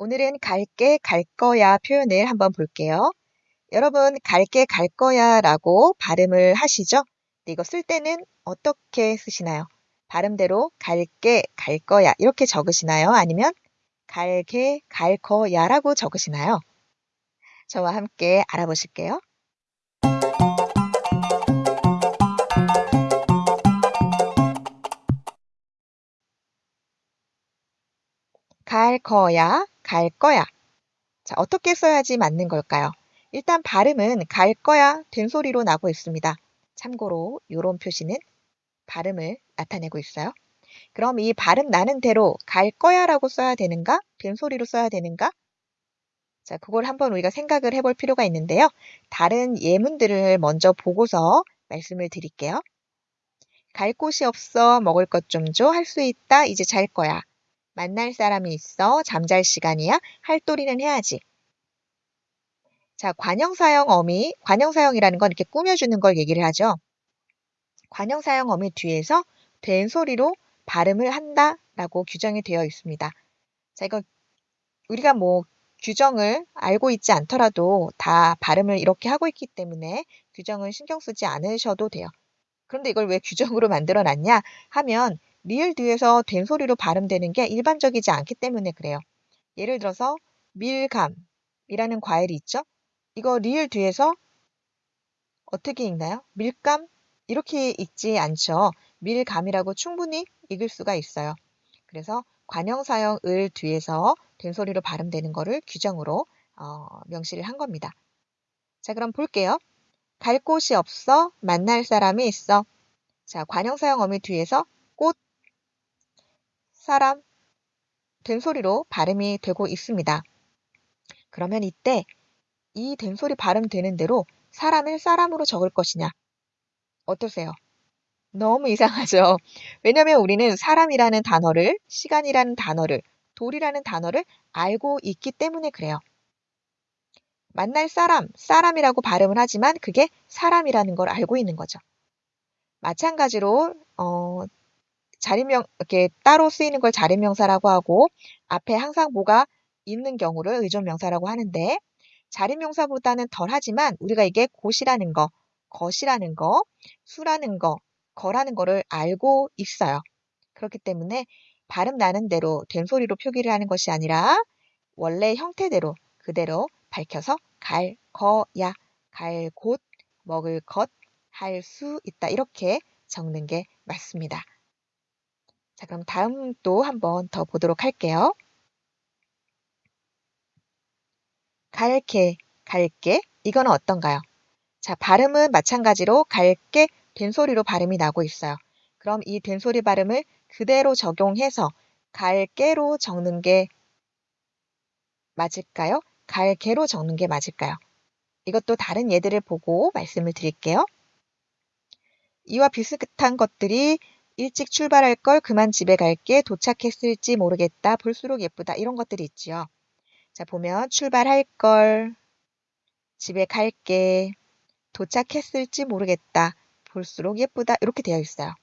오늘은 갈게 갈 거야 표현을 한번 볼게요. 여러분 갈게 갈 거야 라고 발음을 하시죠? 이거 쓸 때는 어떻게 쓰시나요? 발음대로 갈게 갈 거야 이렇게 적으시나요? 아니면 갈게 갈 거야 라고 적으시나요? 저와 함께 알아보실게요. 갈 거야, 갈 거야. 자, 어떻게 써야지 맞는 걸까요? 일단 발음은 갈 거야 된소리로 나고 있습니다. 참고로 이런 표시는 발음을 나타내고 있어요. 그럼 이 발음 나는 대로 갈 거야라고 써야 되는가? 된소리로 써야 되는가? 자, 그걸 한번 우리가 생각을 해볼 필요가 있는데요. 다른 예문들을 먼저 보고서 말씀을 드릴게요. 갈 곳이 없어 먹을 것 좀 줘 할 수 있다 이제 잘 거야. 만날 사람이 있어. 잠잘 시간이야. 할도리는 해야지. 자, 관형사형 어미, 관형사형이라는 건 이렇게 꾸며주는 걸 얘기를 하죠. 관형사형 어미 뒤에서 된 소리로 발음을 한다 라고 규정이 되어 있습니다. 자, 이거 우리가 뭐 규정을 알고 있지 않더라도 다 발음을 이렇게 하고 있기 때문에 규정은 신경 쓰지 않으셔도 돼요. 그런데 이걸 왜 규정으로 만들어 놨냐 하면 리을 뒤에서 된 소리로 발음되는 게 일반적이지 않기 때문에 그래요. 예를 들어서 밀감이라는 과일이 있죠. 이거 리을 뒤에서 어떻게 읽나요? 밀감? 이렇게 읽지 않죠. 밀감이라고 충분히 읽을 수가 있어요. 그래서 관형사형 을 뒤에서 된 소리로 발음되는 거를 규정으로 어, 명시를 한 겁니다. 자, 그럼 볼게요. 갈 곳이 없어 만날 사람이 있어. 자, 관형사형 어미 뒤에서 꽃, 사람, 된소리로 발음이 되고 있습니다. 그러면 이때 이 된소리 발음되는 대로 사람을 사람으로 적을 것이냐? 어떠세요? 너무 이상하죠? 왜냐면 우리는 사람이라는 단어를, 시간이라는 단어를, 돌이라는 단어를 알고 있기 때문에 그래요. 만날 사람, 사람이라고 발음을 하지만 그게 사람이라는 걸 알고 있는 거죠. 마찬가지로 어, 자리명 이렇게 따로 쓰이는 걸 자리명사라고 하고 앞에 항상 뭐가 있는 경우를 의존명사라고 하는데 자리명사보다는 덜하지만 우리가 이게 곳이라는 거, 것이라는 거, 수라는 거, 거라는 거를 알고 있어요. 그렇기 때문에 발음 나는 대로 된 소리로 표기를 하는 것이 아니라 원래 형태대로 그대로 밝혀서 갈, 거야, 갈 곳, 먹을 것, 할 수 있다 이렇게 적는 게 맞습니다. 자, 그럼 다음 또 한 번 더 보도록 할게요. 갈게, 갈게. 이거는 어떤가요? 자, 발음은 마찬가지로 갈게 된소리로 발음이 나고 있어요. 그럼 이 된소리 발음을 그대로 적용해서 갈게로 적는 게 맞을까요? 갈게로 적는 게 맞을까요? 이것도 다른 예들을 보고 말씀을 드릴게요. 이와 비슷한 것들이 일찍 출발할 걸 그만 집에 갈게 도착했을지 모르겠다 볼수록 예쁘다 이런 것들이 있지요. 자 보면 출발할 걸 집에 갈게 도착했을지 모르겠다 볼수록 예쁘다 이렇게 되어 있어요.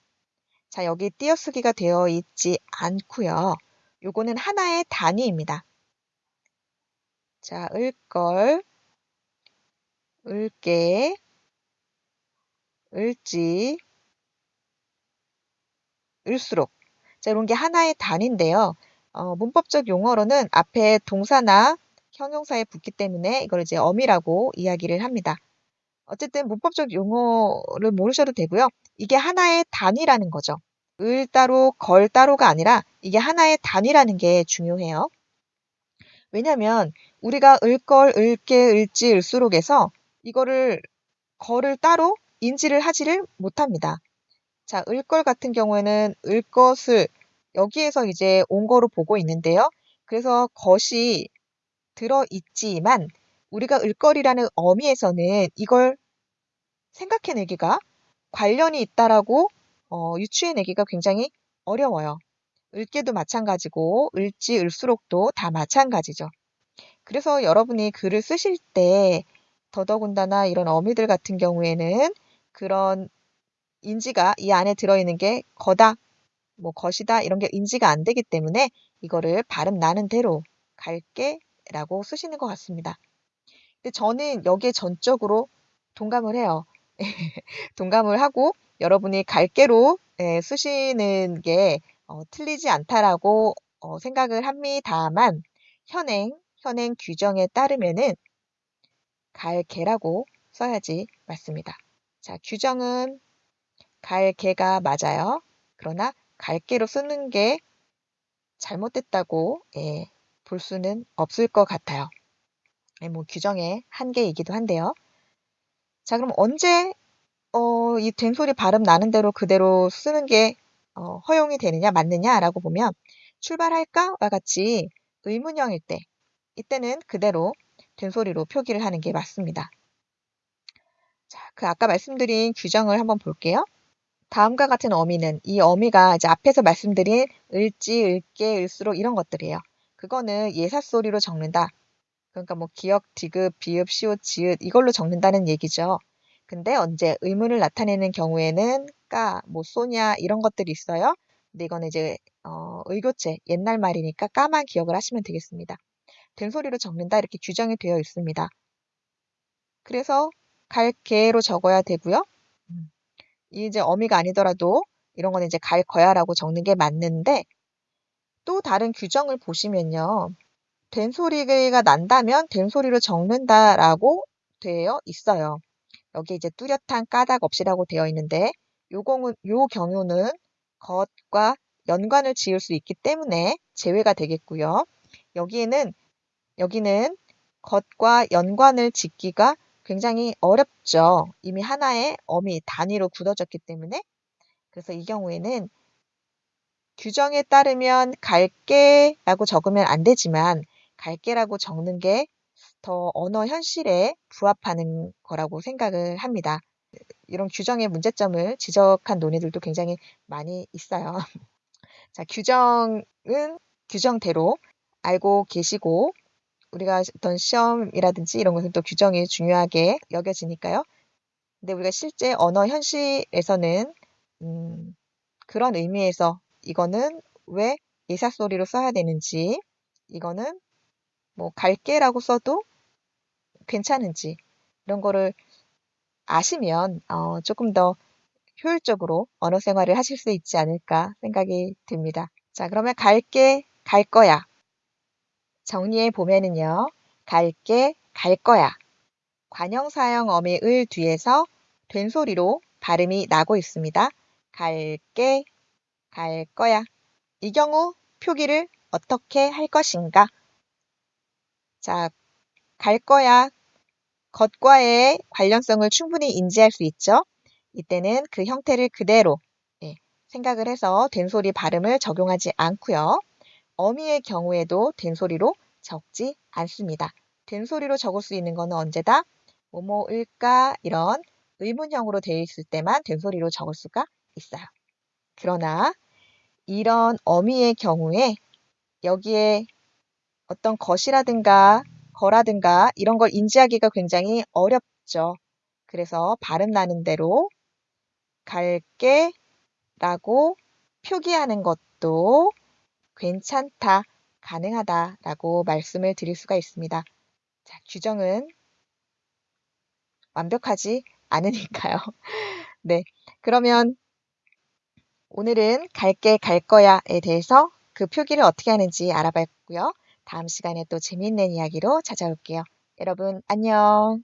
자 여기 띄어쓰기가 되어 있지 않고요. 요거는 하나의 단위입니다. 자, 을걸, 을게, 을지, 을수록. 자, 이런 게 하나의 단인데요. 어, 문법적 용어로는 앞에 동사나 형용사에 붙기 때문에 이걸 이제 어미라고 이야기를 합니다. 어쨌든 문법적 용어를 모르셔도 되고요. 이게 하나의 단위라는 거죠. 을 따로, 걸 따로가 아니라 이게 하나의 단위라는 게 중요해요. 왜냐면 우리가 을걸, 을게, 을지, 을수록에서 이거를 걸을 따로 인지를 하지를 못합니다. 자, 을걸 같은 경우에는 을것을 여기에서 이제 온 거로 보고 있는데요. 그래서 것이 들어있지만 우리가 을거리라는 어미에서는 이걸 생각해내기가 관련이 있다라고 어, 유추해내기가 굉장히 어려워요. 을게도 마찬가지고 을지, 을수록도 다 마찬가지죠. 그래서 여러분이 글을 쓰실 때 더더군다나 이런 어미들 같은 경우에는 그런 인지가 이 안에 들어있는 게 거다, 뭐 것이다 이런 게 인지가 안 되기 때문에 이거를 발음 나는 대로 갈게 라고 쓰시는 것 같습니다. 근데 저는 여기에 전적으로 동감을 해요. 동감을 하고 여러분이 갈게로 예, 쓰시는 게 어, 틀리지 않다라고 어, 생각을 합니다만 현행 현행 규정에 따르면은 갈개라고 써야지 맞습니다. 자, 규정은 갈개가 맞아요. 그러나 갈개로 쓰는 게 잘못됐다고 예, 볼 수는 없을 것 같아요. 예, 뭐 규정의 한계이기도 한데요. 자, 그럼 언제 어, 이 된소리 발음 나는 대로 그대로 쓰는 게 어, 허용이 되느냐 맞느냐라고 보면 출발할까와 같이 의문형일 때 이때는 그대로 된소리로 표기를 하는 게 맞습니다. 자, 그 아까 말씀드린 규정을 한번 볼게요. 다음과 같은 어미는 이 어미가 이제 앞에서 말씀드린 을지, 을게, 을수록 이런 것들이에요. 그거는 예사소리로 적는다. 그러니까 뭐 기역, 디귿, 비읍, 시옷, 지읒 이걸로 적는다는 얘기죠. 근데 언제 의문을 나타내는 경우에는 까, 뭐 쏘냐 이런 것들이 있어요. 근데 이거는 이제 어, 의교체 옛날 말이니까 까만 기억을 하시면 되겠습니다. 된소리로 적는다 이렇게 규정이 되어 있습니다. 그래서 갈개로 적어야 되고요. 음. 이제 어미가 아니더라도 이런 거는 이제 갈 거야라고 적는 게 맞는데 또 다른 규정을 보시면요. 된 소리가 난다면 된 소리로 적는다라고 되어 있어요. 여기 이제 뚜렷한 까닭 없이라고 되어 있는데 요 공은 요 경우는 것과 연관을 지을 수 있기 때문에 제외가 되겠고요. 여기에는 여기는 것과 연관을 짓기가 굉장히 어렵죠. 이미 하나의 어미 단위로 굳어졌기 때문에 그래서 이 경우에는 규정에 따르면 갈게라고 적으면 안 되지만 갈게라고 적는 게 더 언어 현실에 부합하는 거라고 생각을 합니다. 이런 규정의 문제점을 지적한 논의들도 굉장히 많이 있어요. 자, 규정은 규정대로 알고 계시고 우리가 어떤 시험이라든지 이런 것은 또 규정이 중요하게 여겨지니까요. 근데 우리가 실제 언어 현실에서는 음, 그런 의미에서 이거는 왜 예사소리로 써야 되는지 이거는 뭐 갈게라고 써도 괜찮은지 이런 거를 아시면 어, 조금 더 효율적으로 언어 생활을 하실 수 있지 않을까 생각이 듭니다. 자, 그러면 갈게, 갈 거야. 정리해 보면은요. 갈게, 갈 거야. 관형사형 어미 을 뒤에서 된 소리로 발음이 나고 있습니다. 갈게, 갈 거야. 이 경우 표기를 어떻게 할 것인가? 자, 갈 거야. 것과의 관련성을 충분히 인지할 수 있죠. 이때는 그 형태를 그대로 예, 생각을 해서 된소리 발음을 적용하지 않고요. 어미의 경우에도 된소리로 적지 않습니다. 된소리로 적을 수 있는 것은 언제다? 뭐뭐일까 이런 의문형으로 되어 있을 때만 된소리로 적을 수가 있어요. 그러나 이런 어미의 경우에 여기에 어떤 것이라든가 거라든가 이런 걸 인지하기가 굉장히 어렵죠. 그래서 발음 나는 대로 갈게 라고 표기하는 것도 괜찮다, 가능하다 라고 말씀을 드릴 수가 있습니다. 자, 규정은 완벽하지 않으니까요. 네. 그러면 오늘은 갈게 갈 거야에 대해서 그 표기를 어떻게 하는지 알아봤고요. 다음 시간에 또 재미있는 이야기로 찾아올게요. 여러분, 안녕.